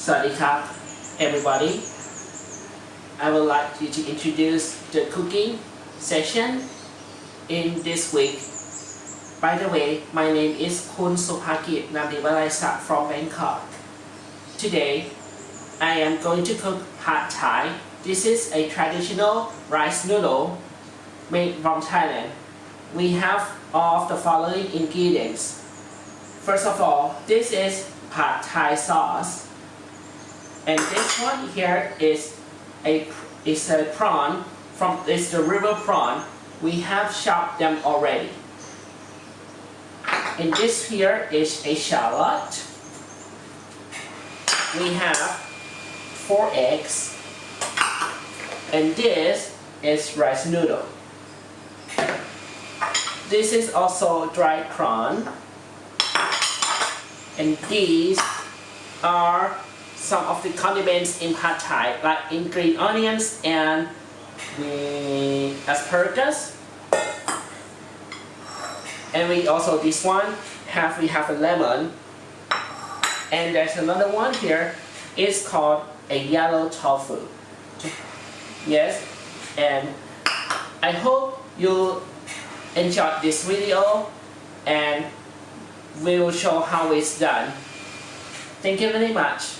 Sawadee everybody. I would like you to introduce the cooking session in this week. By the way, my name is Kun Supakit Namdiwalaisa from Bangkok. Today, I am going to cook Pad Thai. This is a traditional rice noodle made from Thailand. We have all of the following ingredients. First of all, this is Pad Thai sauce. And this one here is a is a prawn from is the river prawn. We have chopped them already. And this here is a shallot. We have four eggs. And this is rice noodle. This is also dried prawn. And these are some of the condiments in pad thai, like in green onions and the asparagus. And we also this one have we have a lemon. And there's another one here. It's called a yellow tofu. Yes, and I hope you enjoyed this video and we will show how it's done. Thank you very much.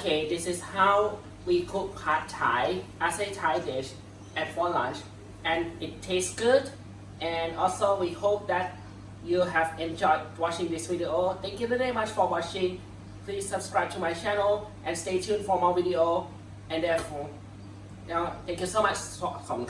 Okay, this is how we cook pad thai as a Thai dish at for lunch and it tastes good and also we hope that you have enjoyed watching this video. Thank you very much for watching. Please subscribe to my channel and stay tuned for more video and therefore now thank you so much for coming.